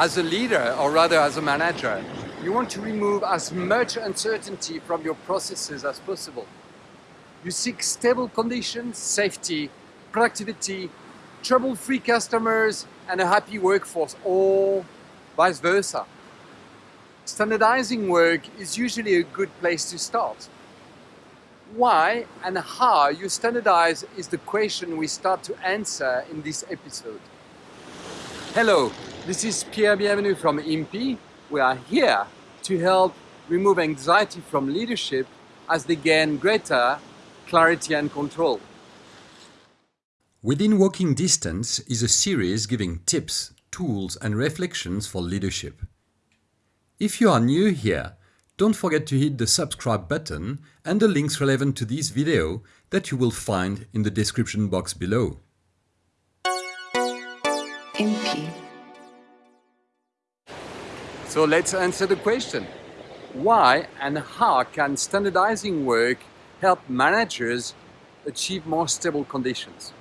As a leader, or rather as a manager, you want to remove as much uncertainty from your processes as possible. You seek stable conditions, safety, productivity, trouble-free customers, and a happy workforce, or vice versa. Standardizing work is usually a good place to start. Why and how you standardize is the question we start to answer in this episode. Hello, this is Pierre Bienvenu from IMPI. We are here to help remove anxiety from leadership as they gain greater clarity and control. Within Walking Distance is a series giving tips, tools and reflections for leadership. If you are new here, don't forget to hit the subscribe button and the links relevant to this video that you will find in the description box below. So let's answer the question. Why and how can standardizing work help managers achieve more stable conditions?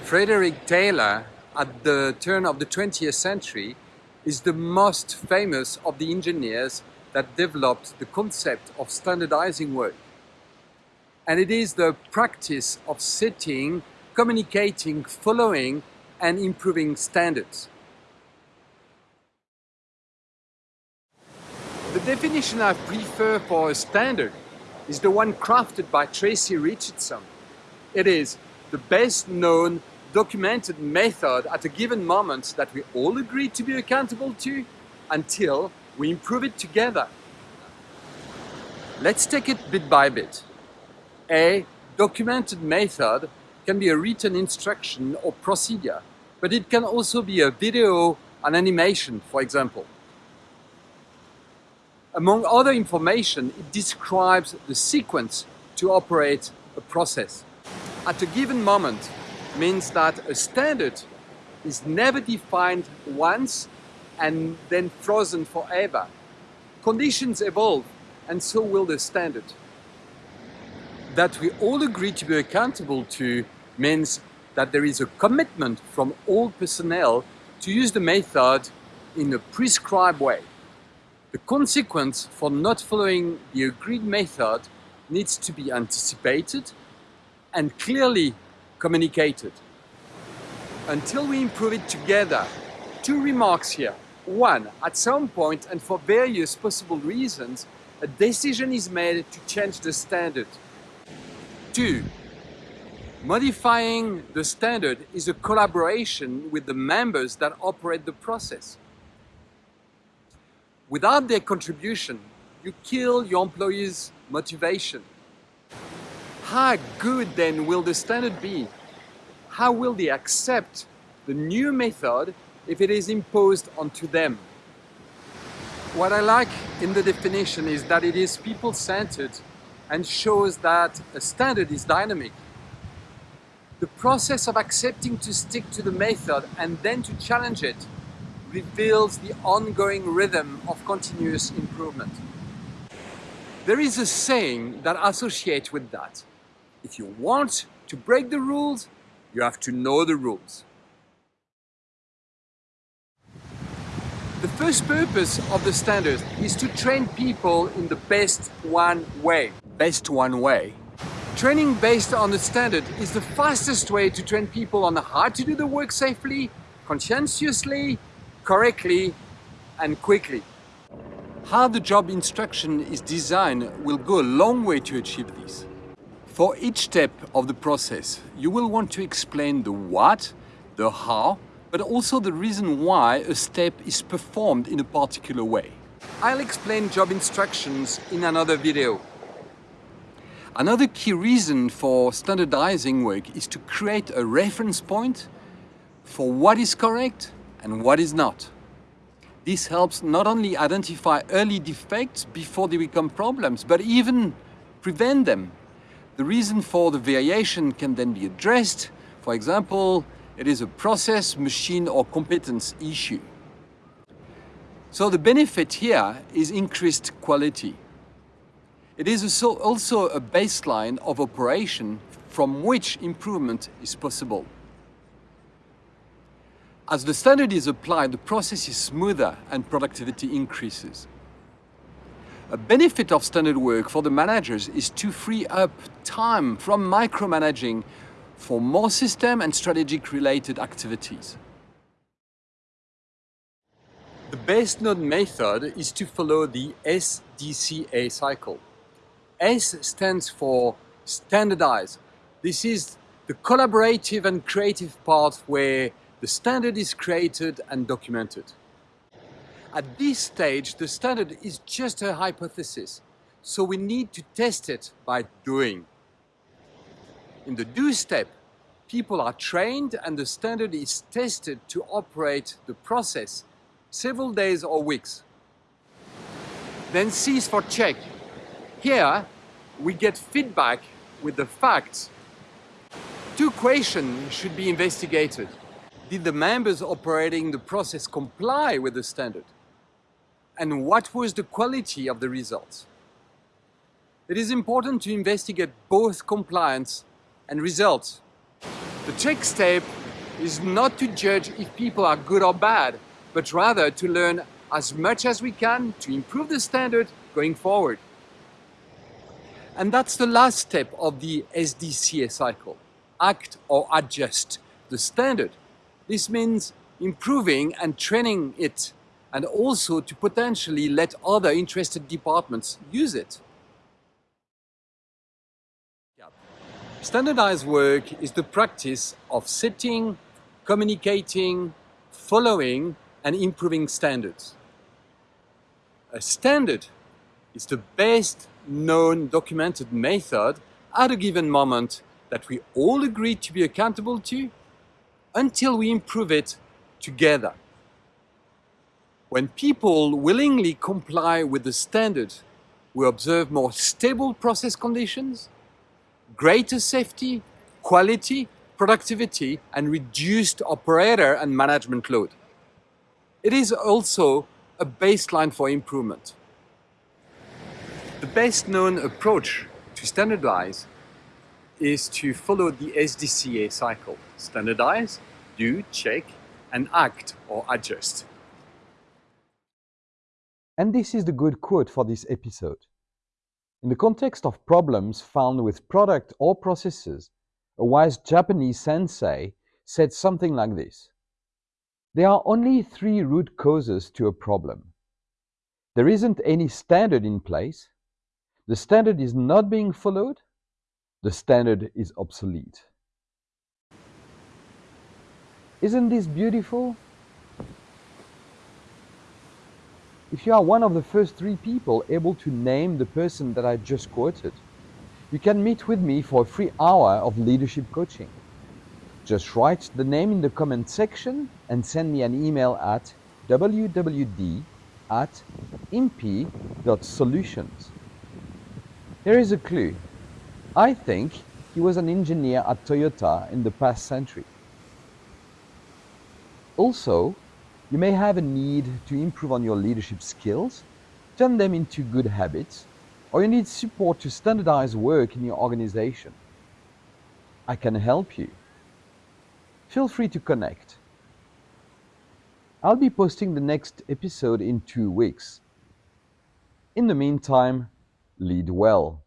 Frederick Taylor, at the turn of the 20th century, is the most famous of the engineers that developed the concept of standardizing work. And it is the practice of setting, communicating, following and improving standards. The definition I prefer for a standard is the one crafted by Tracy Richardson. It is the best known documented method at a given moment that we all agree to be accountable to until we improve it together. Let's take it bit by bit. A documented method can be a written instruction or procedure, but it can also be a video, an animation, for example. Among other information, it describes the sequence to operate a process. At a given moment, means that a standard is never defined once and then frozen forever. Conditions evolve and so will the standard. That we all agree to be accountable to means that there is a commitment from all personnel to use the method in a prescribed way. The consequence for not following the agreed method needs to be anticipated and clearly communicated. Until we improve it together, two remarks here. One, at some point and for various possible reasons, a decision is made to change the standard. Two, modifying the standard is a collaboration with the members that operate the process. Without their contribution, you kill your employees' motivation. How good then will the standard be? How will they accept the new method if it is imposed onto them? What I like in the definition is that it is people-centered and shows that a standard is dynamic. The process of accepting to stick to the method and then to challenge it reveals the ongoing rhythm of continuous improvement. There is a saying that associates with that. If you want to break the rules, you have to know the rules. The first purpose of the standard is to train people in the best one way. Best one way. Training based on the standard is the fastest way to train people on how to do the work safely, conscientiously, correctly and quickly. How the job instruction is designed will go a long way to achieve this. For each step of the process, you will want to explain the what, the how, but also the reason why a step is performed in a particular way. I'll explain job instructions in another video. Another key reason for standardizing work is to create a reference point for what is correct and what is not. This helps not only identify early defects before they become problems, but even prevent them the reason for the variation can then be addressed. For example, it is a process, machine or competence issue. So the benefit here is increased quality. It is also a baseline of operation from which improvement is possible. As the standard is applied, the process is smoother and productivity increases. A benefit of standard work for the managers is to free up time from micromanaging for more system and strategic related activities. The best known method is to follow the SDCA cycle. S stands for standardize. This is the collaborative and creative part where the standard is created and documented. At this stage, the standard is just a hypothesis, so we need to test it by doing. In the do step, people are trained and the standard is tested to operate the process several days or weeks. Then C is for check. Here, we get feedback with the facts. Two questions should be investigated. Did the members operating the process comply with the standard? and what was the quality of the results. It is important to investigate both compliance and results. The check step is not to judge if people are good or bad, but rather to learn as much as we can to improve the standard going forward. And that's the last step of the SDCA cycle. Act or adjust the standard. This means improving and training it and also to potentially let other interested departments use it. Standardized work is the practice of setting, communicating, following and improving standards. A standard is the best known documented method at a given moment that we all agree to be accountable to until we improve it together. When people willingly comply with the standard, we observe more stable process conditions, greater safety, quality, productivity, and reduced operator and management load. It is also a baseline for improvement. The best known approach to standardize is to follow the SDCA cycle. Standardize, do, check, and act or adjust. And this is the good quote for this episode. In the context of problems found with product or processes, a wise Japanese sensei said something like this. There are only three root causes to a problem. There isn't any standard in place, the standard is not being followed, the standard is obsolete. Isn't this beautiful? If you are one of the first three people able to name the person that I just quoted, you can meet with me for a free hour of leadership coaching. Just write the name in the comment section and send me an email at wwd at imp.solutions. Here is a clue. I think he was an engineer at Toyota in the past century. Also, you may have a need to improve on your leadership skills, turn them into good habits, or you need support to standardize work in your organization. I can help you. Feel free to connect. I'll be posting the next episode in two weeks. In the meantime, lead well.